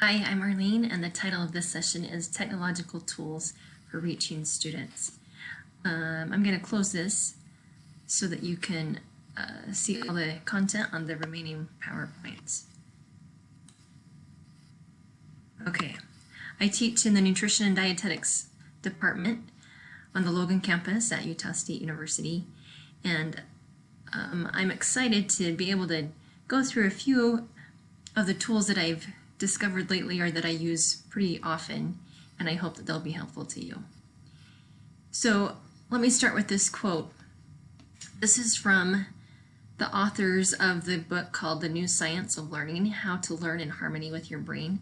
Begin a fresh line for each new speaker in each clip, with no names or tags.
Hi, I'm Arlene, and the title of this session is Technological Tools for Reaching Students. Um, I'm going to close this so that you can uh, see all the content on the remaining PowerPoints. Okay, I teach in the Nutrition and Dietetics Department on the Logan campus at Utah State University, and um, I'm excited to be able to go through a few of the tools that I've discovered lately or that I use pretty often, and I hope that they'll be helpful to you. So let me start with this quote. This is from the authors of the book called The New Science of Learning, How to Learn in Harmony with Your Brain.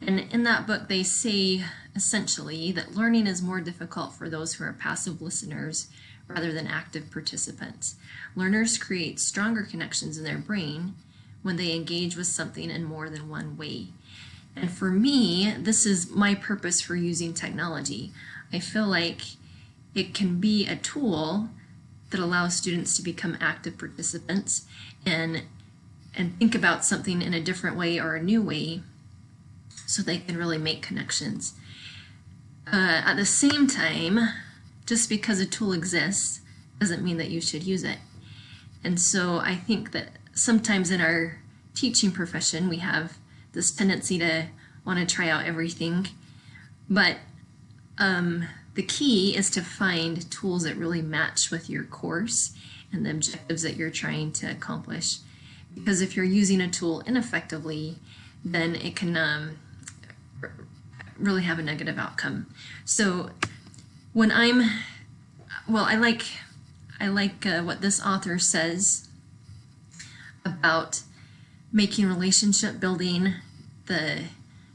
And in that book, they say essentially that learning is more difficult for those who are passive listeners rather than active participants. Learners create stronger connections in their brain when they engage with something in more than one way. And for me, this is my purpose for using technology. I feel like it can be a tool that allows students to become active participants and and think about something in a different way or a new way so they can really make connections. Uh, at the same time, just because a tool exists doesn't mean that you should use it. And so I think that sometimes in our teaching profession, we have this tendency to want to try out everything. But um, the key is to find tools that really match with your course and the objectives that you're trying to accomplish. Because if you're using a tool ineffectively, then it can um, really have a negative outcome. So when I'm, well, I like, I like uh, what this author says about making relationship building the,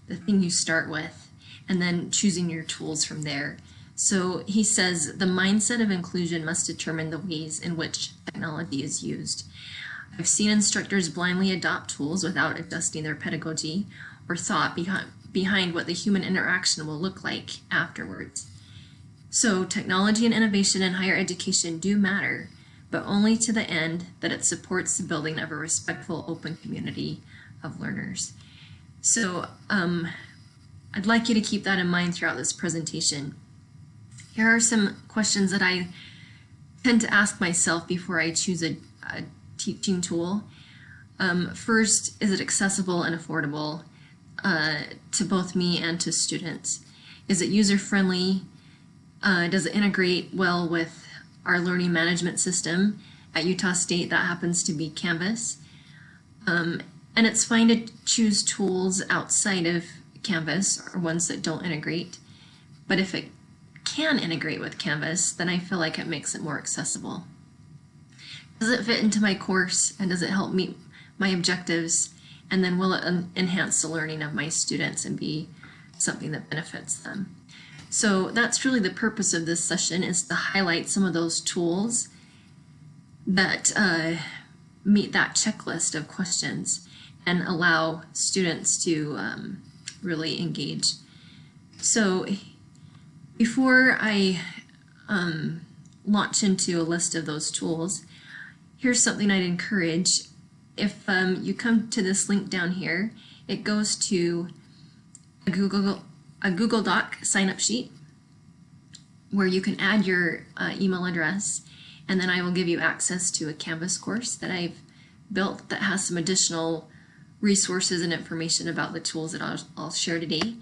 the thing you start with and then choosing your tools from there. So he says the mindset of inclusion must determine the ways in which technology is used. I've seen instructors blindly adopt tools without adjusting their pedagogy or thought behind, behind what the human interaction will look like afterwards. So technology and innovation in higher education do matter, but only to the end that it supports the building of a respectful, open community of learners. So um, I'd like you to keep that in mind throughout this presentation. Here are some questions that I tend to ask myself before I choose a, a teaching tool. Um, first, is it accessible and affordable uh, to both me and to students? Is it user-friendly? Uh, does it integrate well with our learning management system at Utah State. That happens to be Canvas. Um, and it's fine to choose tools outside of Canvas or ones that don't integrate. But if it can integrate with Canvas, then I feel like it makes it more accessible. Does it fit into my course and does it help meet my objectives? And then will it enhance the learning of my students and be something that benefits them? So that's really the purpose of this session is to highlight some of those tools that uh, meet that checklist of questions and allow students to um, really engage. So before I um, launch into a list of those tools, here's something I'd encourage. If um, you come to this link down here, it goes to a Google a Google Doc sign up sheet where you can add your uh, email address and then I will give you access to a Canvas course that I've built that has some additional resources and information about the tools that I'll, I'll share today.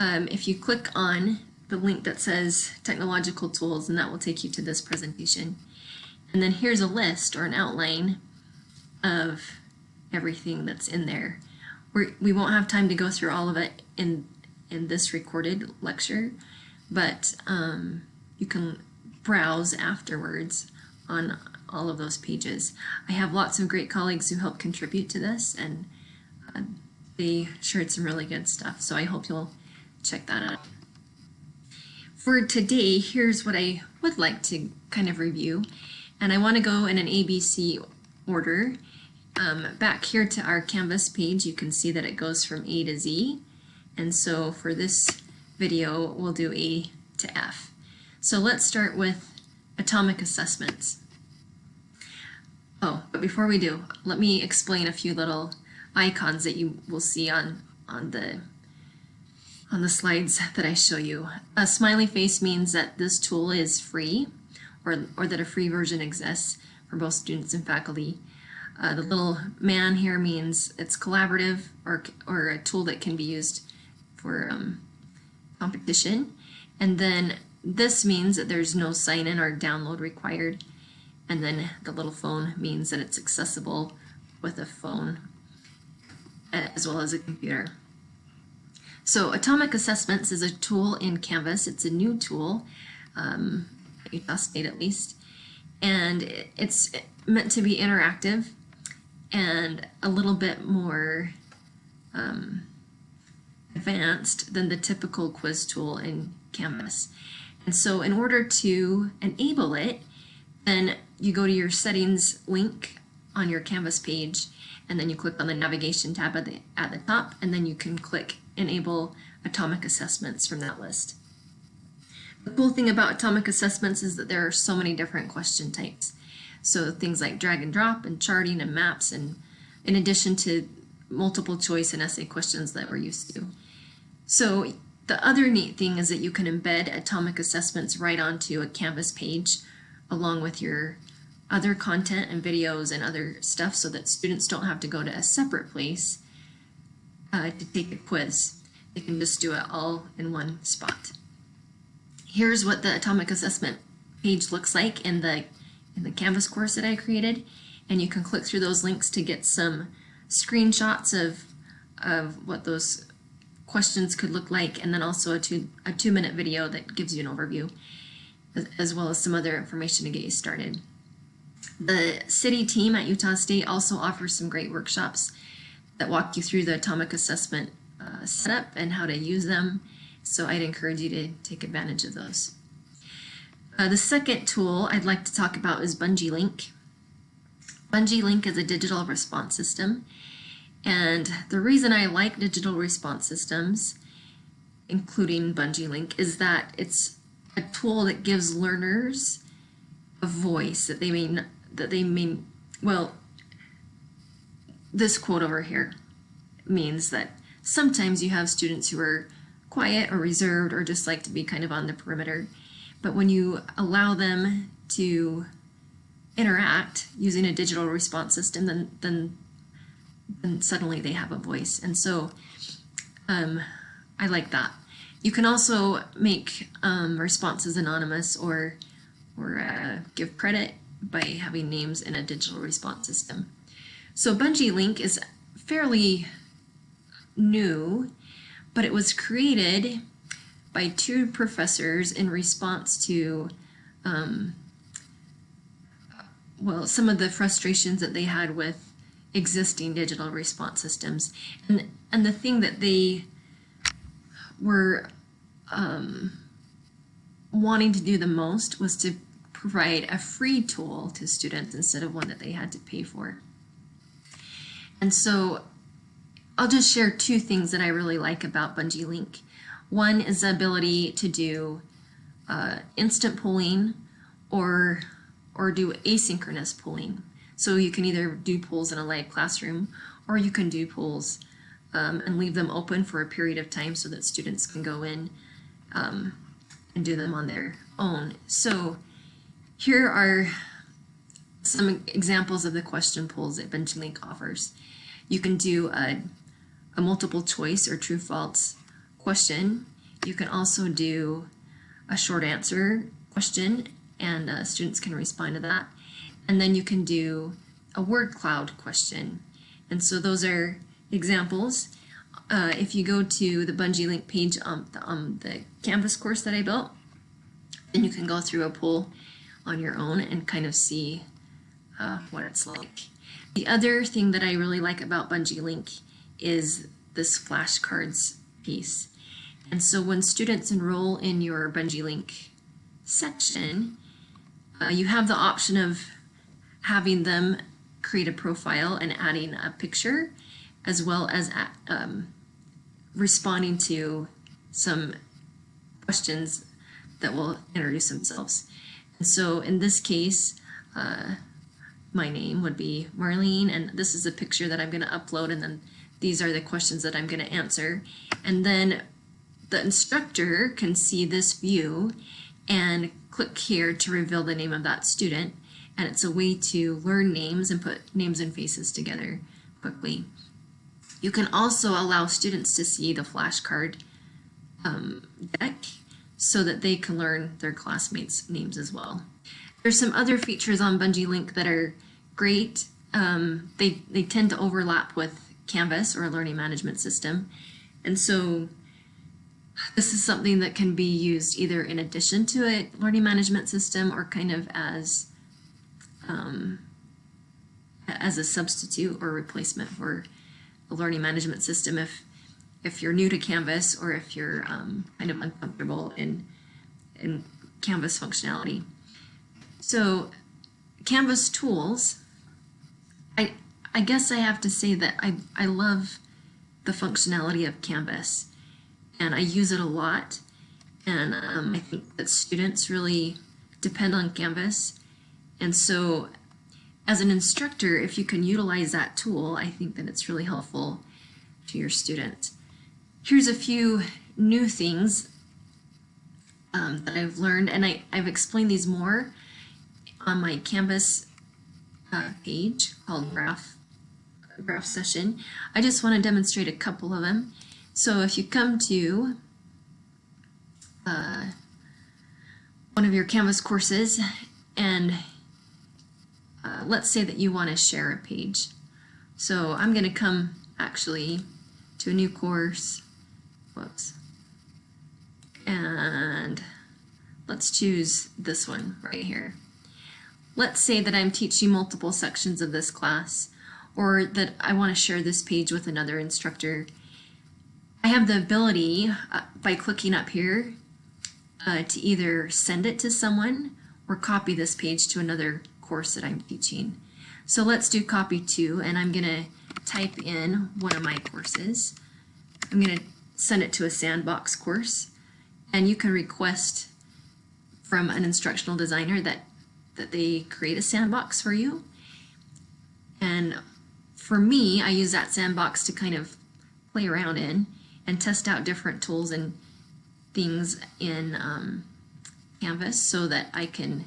Um, if you click on the link that says technological tools and that will take you to this presentation. And then here's a list or an outline of everything that's in there. We're, we will not have time to go through all of it in in this recorded lecture, but um, you can browse afterwards on all of those pages. I have lots of great colleagues who help contribute to this and uh, they shared some really good stuff, so I hope you'll check that out. For today, here's what I would like to kind of review, and I want to go in an ABC order. Um, back here to our Canvas page, you can see that it goes from A to Z, and so for this video, we'll do A to F. So let's start with atomic assessments. Oh, but before we do, let me explain a few little icons that you will see on, on the on the slides that I show you. A smiley face means that this tool is free or, or that a free version exists for both students and faculty. Uh, the little man here means it's collaborative or, or a tool that can be used for um, competition. And then this means that there's no sign-in or download required. And then the little phone means that it's accessible with a phone as well as a computer. So Atomic Assessments is a tool in Canvas. It's a new tool, um, Utah State at least, and it's meant to be interactive and a little bit more um, advanced than the typical quiz tool in Canvas. And so in order to enable it, then you go to your settings link on your Canvas page and then you click on the navigation tab at the, at the top and then you can click enable atomic assessments from that list. The cool thing about atomic assessments is that there are so many different question types. So things like drag and drop and charting and maps and in addition to multiple choice and essay questions that we're used to. So the other neat thing is that you can embed atomic assessments right onto a Canvas page along with your other content and videos and other stuff so that students don't have to go to a separate place uh, to take a quiz. They can just do it all in one spot. Here's what the atomic assessment page looks like in the in the Canvas course that I created and you can click through those links to get some screenshots of of what those questions could look like and then also a two a two minute video that gives you an overview as well as some other information to get you started. The CIDI team at Utah State also offers some great workshops that walk you through the atomic assessment uh, setup and how to use them. So I'd encourage you to take advantage of those. Uh, the second tool I'd like to talk about is Bungee Link. Bungee Link is a digital response system. And the reason I like digital response systems, including Bungee Link, is that it's a tool that gives learners a voice that they may, that they may, well, this quote over here means that sometimes you have students who are quiet or reserved or just like to be kind of on the perimeter. But when you allow them to interact using a digital response system, then then then suddenly they have a voice. And so um, I like that. You can also make um, responses anonymous or or uh, give credit by having names in a digital response system. So Bungee Link is fairly new, but it was created by two professors in response to, um, well, some of the frustrations that they had with existing digital response systems. And, and the thing that they were um, wanting to do the most was to provide a free tool to students instead of one that they had to pay for. And so I'll just share two things that I really like about Bungee Link. One is the ability to do uh, instant polling or, or do asynchronous polling. So you can either do polls in a live classroom or you can do polls um, and leave them open for a period of time so that students can go in um, and do them on their own. So here are some examples of the question polls that Bungee Link offers. You can do a, a multiple choice or true false question. You can also do a short answer question and uh, students can respond to that. And then you can do a word cloud question. And so those are examples. Uh, if you go to the Bungee Link page on the, um, the Canvas course that I built, then you can go through a poll on your own and kind of see uh, what it's like. The other thing that I really like about Bungee Link is this flashcards piece. And so when students enroll in your Bungee Link section, uh, you have the option of having them create a profile and adding a picture, as well as um, responding to some questions that will introduce themselves. And so in this case, uh, my name would be Marlene, and this is a picture that I'm going to upload, and then these are the questions that I'm going to answer. And then the instructor can see this view and click here to reveal the name of that student. And it's a way to learn names and put names and faces together quickly. You can also allow students to see the flashcard um, deck so that they can learn their classmates' names as well. There's some other features on Bungee Link that are great. Um, they, they tend to overlap with Canvas or a learning management system. And so this is something that can be used either in addition to a learning management system or kind of as um, as a substitute or replacement for a learning management system if if you're new to Canvas or if you're um, kind of uncomfortable in in Canvas functionality. So Canvas tools, I I guess I have to say that I, I love the functionality of Canvas and I use it a lot. And um, I think that students really depend on Canvas. And so as an instructor, if you can utilize that tool, I think that it's really helpful to your students. Here's a few new things um, that I've learned, and I, I've explained these more on my Canvas uh, page called Graph, Graph Session. I just want to demonstrate a couple of them. So if you come to uh, one of your Canvas courses and uh, let's say that you want to share a page. So I'm going to come actually to a new course. Whoops. And let's choose this one right here. Let's say that I'm teaching multiple sections of this class or that I want to share this page with another instructor I have the ability uh, by clicking up here uh, to either send it to someone or copy this page to another course that I'm teaching. So let's do copy two, and I'm going to type in one of my courses. I'm going to send it to a sandbox course, and you can request from an instructional designer that, that they create a sandbox for you. And for me, I use that sandbox to kind of play around in and test out different tools and things in um, Canvas so that I can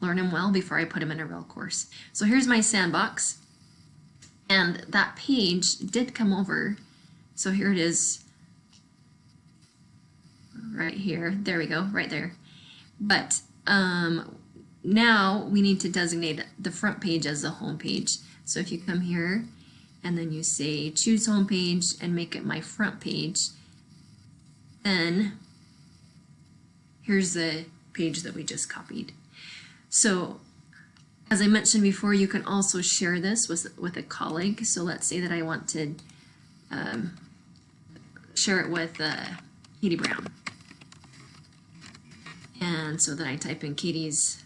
learn them well before I put them in a real course. So here's my sandbox and that page did come over. So here it is right here. There we go, right there. But um, now we need to designate the front page as the home page. So if you come here and then you say choose home page and make it my front page, then here's the page that we just copied. So as I mentioned before, you can also share this with, with a colleague. So let's say that I want to um, share it with uh, Katie Brown. And so then I type in Katie's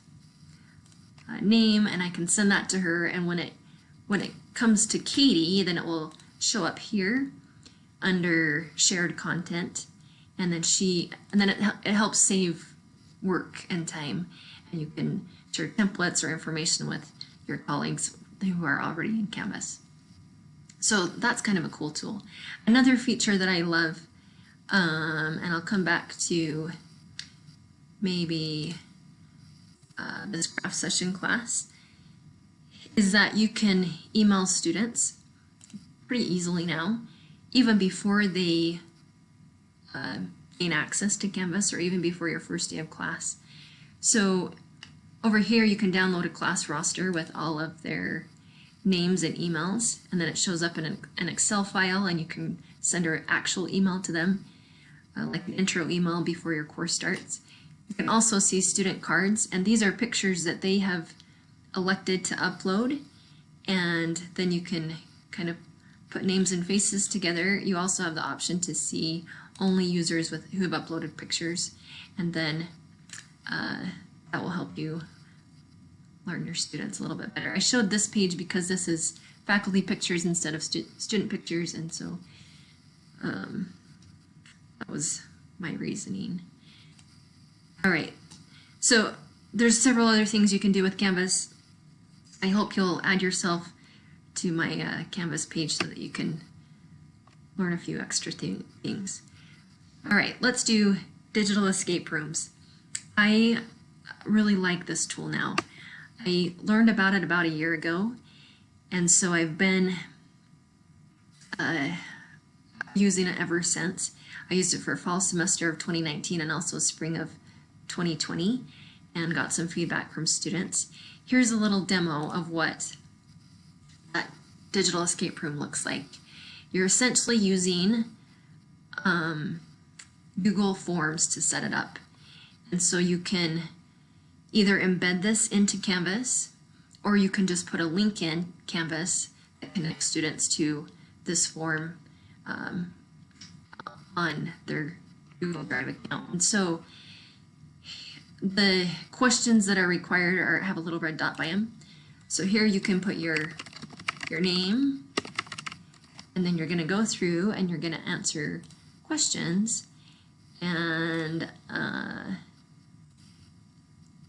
uh, name and I can send that to her. And when it when it comes to Katie, then it will show up here under shared content. And then she, and then it, it helps save work and time. And you can share templates or information with your colleagues who are already in Canvas. So that's kind of a cool tool. Another feature that I love, um, and I'll come back to maybe uh, this graph session class, is that you can email students pretty easily now, even before they uh, gain access to Canvas or even before your first day of class. So over here you can download a class roster with all of their names and emails and then it shows up in an Excel file and you can send an actual email to them uh, like an intro email before your course starts. You can also see student cards and these are pictures that they have elected to upload and then you can kind of put names and faces together. You also have the option to see only users with who have uploaded pictures and then uh, that will help you learn your students a little bit better. I showed this page because this is faculty pictures instead of stu student pictures and so um, that was my reasoning. All right, so there's several other things you can do with Canvas. I hope you'll add yourself to my uh, Canvas page so that you can learn a few extra th- things. All right, let's do digital escape rooms. I really like this tool now. I learned about it about a year ago, and so I've been uh, using it ever since. I used it for fall semester of 2019 and also spring of 2020 and got some feedback from students. Here's a little demo of what that digital escape room looks like. You're essentially using um, Google Forms to set it up. And so you can either embed this into Canvas or you can just put a link in Canvas that connects students to this form um, on their Google Drive account. And so the questions that are required are have a little red dot by them. So here you can put your your name and then you're going to go through and you're going to answer questions and uh,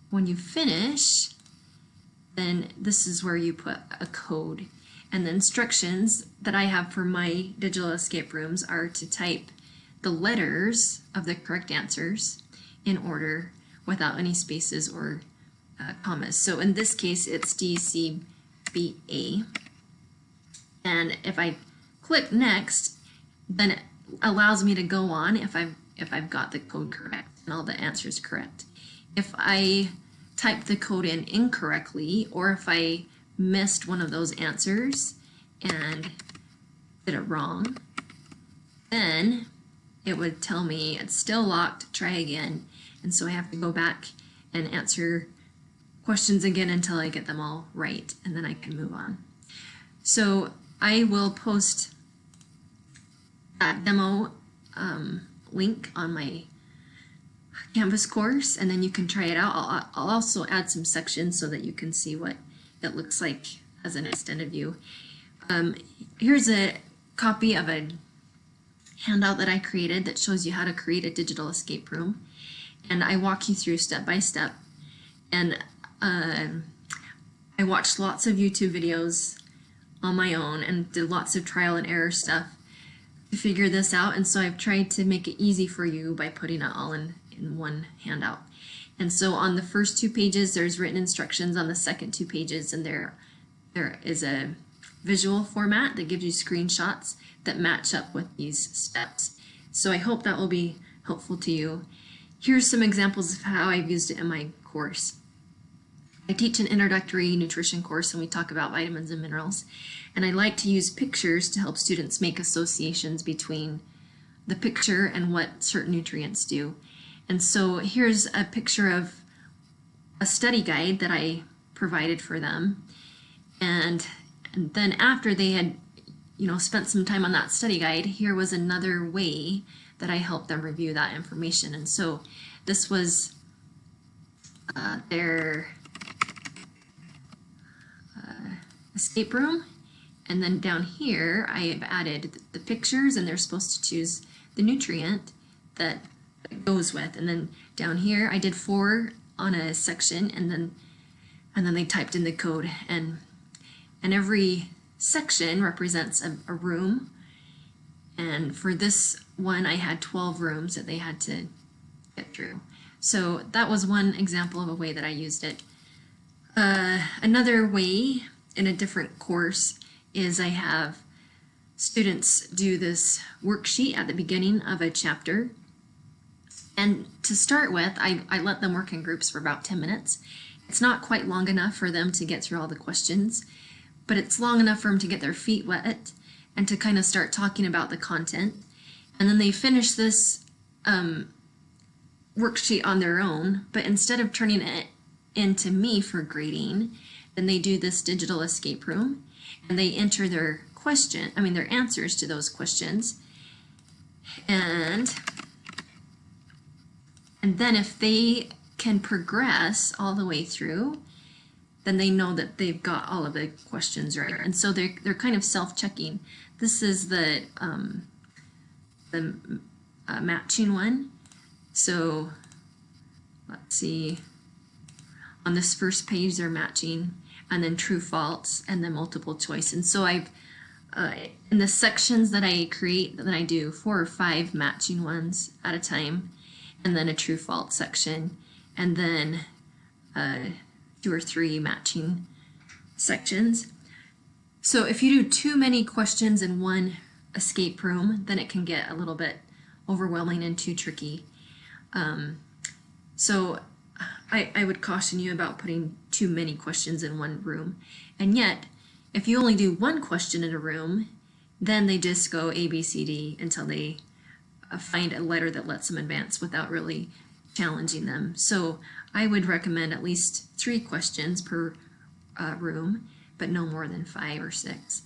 when you finish then this is where you put a code and the instructions that I have for my digital escape rooms are to type the letters of the correct answers in order without any spaces or uh, commas. So in this case, it's DCBA. And if I click next, then it allows me to go on if I've, if I've got the code correct and all the answers correct. If I type the code in incorrectly, or if I missed one of those answers and did it wrong, then it would tell me it's still locked, try again. And so I have to go back and answer questions again until I get them all right, and then I can move on. So I will post that demo um, link on my Canvas course, and then you can try it out. I'll, I'll also add some sections so that you can see what it looks like as an extended view. Um, here's a copy of a handout that I created that shows you how to create a digital escape room. And I walk you through step by step. And uh, I watched lots of YouTube videos on my own and did lots of trial and error stuff figure this out. And so I've tried to make it easy for you by putting it all in, in one handout. And so on the first two pages, there's written instructions on the second two pages, and there, there is a visual format that gives you screenshots that match up with these steps. So I hope that will be helpful to you. Here's some examples of how I've used it in my course. I teach an introductory nutrition course and we talk about vitamins and minerals. And I like to use pictures to help students make associations between the picture and what certain nutrients do. And so here's a picture of a study guide that I provided for them. And, and then after they had you know, spent some time on that study guide, here was another way that I helped them review that information. And so this was uh, their uh, escape room. And then down here, I have added the pictures and they're supposed to choose the nutrient that goes with. And then down here, I did four on a section and then and then they typed in the code and and every section represents a, a room. And for this one, I had 12 rooms that they had to get through. So that was one example of a way that I used it. Uh, another way in a different course is I have students do this worksheet at the beginning of a chapter. And to start with, I, I let them work in groups for about 10 minutes. It's not quite long enough for them to get through all the questions but it's long enough for them to get their feet wet and to kind of start talking about the content. And then they finish this um, worksheet on their own, but instead of turning it into me for grading, then they do this digital escape room and they enter their question, I mean their answers to those questions. And and then if they can progress all the way through, then they know that they've got all of the questions right. And so they're, they're kind of self-checking. This is the, um, the uh, matching one. So let's see, on this first page they're matching and then true false and then multiple choice. And so I've uh, in the sections that I create, that I do four or five matching ones at a time, and then a true false section, and then uh, two or three matching sections. So if you do too many questions in one escape room, then it can get a little bit overwhelming and too tricky. Um, so I, I would caution you about putting too many questions in one room. And yet, if you only do one question in a room, then they just go A, B, C, D until they uh, find a letter that lets them advance without really challenging them. So I would recommend at least three questions per uh, room, but no more than five or six.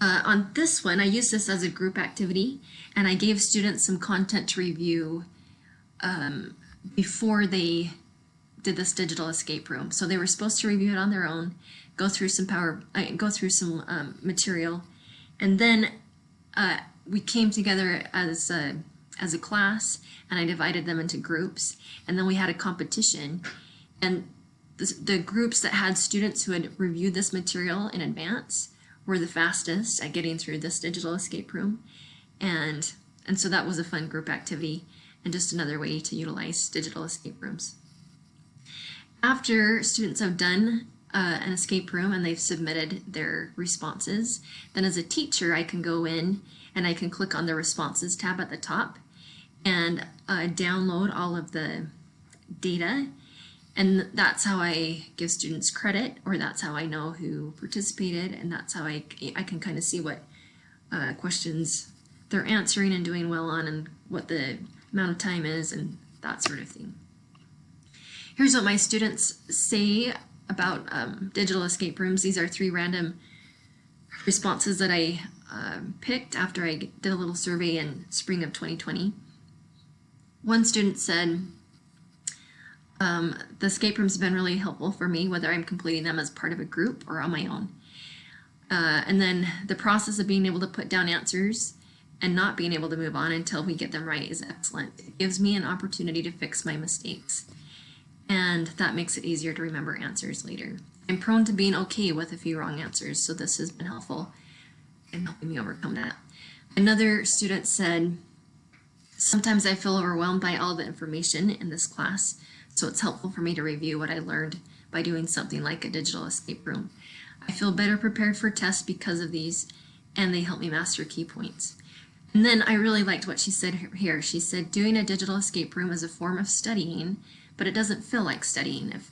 Uh, on this one, I used this as a group activity, and I gave students some content to review um, before they did this digital escape room. So they were supposed to review it on their own, go through some power, uh, go through some um, material, and then uh, we came together as a, as a class, and I divided them into groups, and then we had a competition, and the, the groups that had students who had reviewed this material in advance were the fastest at getting through this digital escape room. And, and so that was a fun group activity and just another way to utilize digital escape rooms. After students have done uh, an escape room and they've submitted their responses, then as a teacher I can go in and I can click on the responses tab at the top and uh, download all of the data and that's how I give students credit or that's how I know who participated and that's how I, I can kind of see what uh, questions they're answering and doing well on and what the amount of time is and that sort of thing. Here's what my students say about um, digital escape rooms. These are three random responses that I uh, picked after I did a little survey in spring of 2020. One student said, um, the escape rooms have been really helpful for me, whether I'm completing them as part of a group or on my own. Uh, and then the process of being able to put down answers and not being able to move on until we get them right is excellent. It gives me an opportunity to fix my mistakes. And that makes it easier to remember answers later. I'm prone to being okay with a few wrong answers, so this has been helpful in helping me overcome that. Another student said, sometimes I feel overwhelmed by all the information in this class so it's helpful for me to review what I learned by doing something like a digital escape room. I feel better prepared for tests because of these, and they help me master key points. And then I really liked what she said here. She said, doing a digital escape room is a form of studying, but it doesn't feel like studying. If,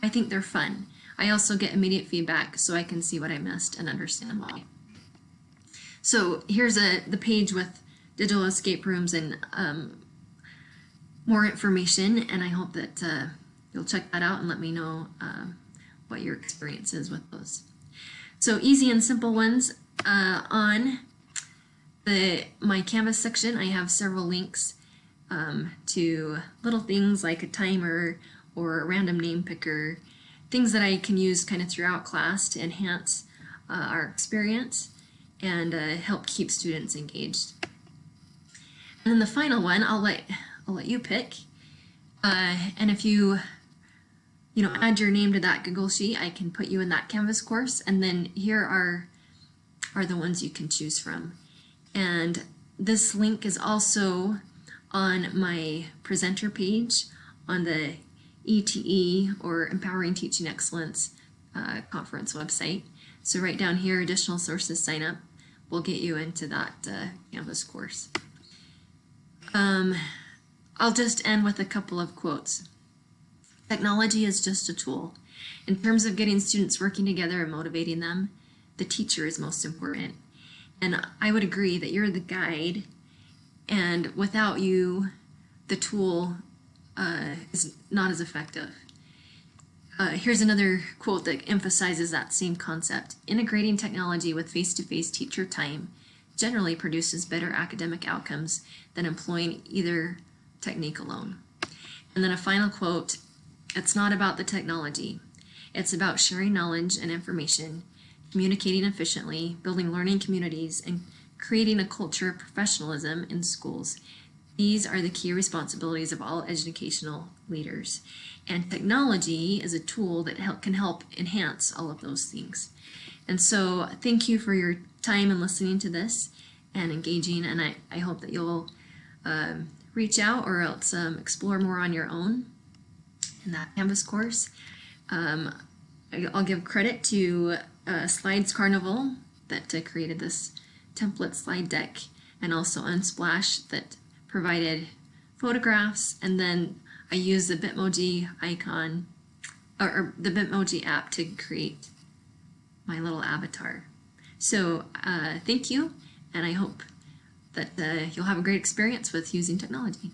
I think they're fun. I also get immediate feedback so I can see what I missed and understand why. So here's a the page with digital escape rooms and um, more information and I hope that uh, you'll check that out and let me know uh, what your experience is with those. So easy and simple ones uh, on the my Canvas section I have several links um, to little things like a timer or a random name picker things that I can use kind of throughout class to enhance uh, our experience and uh, help keep students engaged. And then the final one I'll let I'll let you pick. Uh, and if you, you know, add your name to that Google Sheet, I can put you in that Canvas course. And then here are, are the ones you can choose from. And this link is also on my presenter page on the ETE or Empowering Teaching Excellence uh, conference website. So right down here, additional sources sign up will get you into that uh, Canvas course. Um, I'll just end with a couple of quotes. Technology is just a tool. In terms of getting students working together and motivating them, the teacher is most important. And I would agree that you're the guide, and without you, the tool uh, is not as effective. Uh, here's another quote that emphasizes that same concept. Integrating technology with face-to-face -face teacher time generally produces better academic outcomes than employing either technique alone. And then a final quote, it's not about the technology. It's about sharing knowledge and information, communicating efficiently, building learning communities, and creating a culture of professionalism in schools. These are the key responsibilities of all educational leaders. And technology is a tool that help, can help enhance all of those things. And so thank you for your time and listening to this and engaging. And I, I hope that you'll um, reach out or else um, explore more on your own in that Canvas course. Um, I'll give credit to uh, Slides Carnival that uh, created this template slide deck and also Unsplash that provided photographs and then I use the Bitmoji icon or, or the Bitmoji app to create my little avatar. So uh, thank you and I hope that uh, you'll have a great experience with using technology.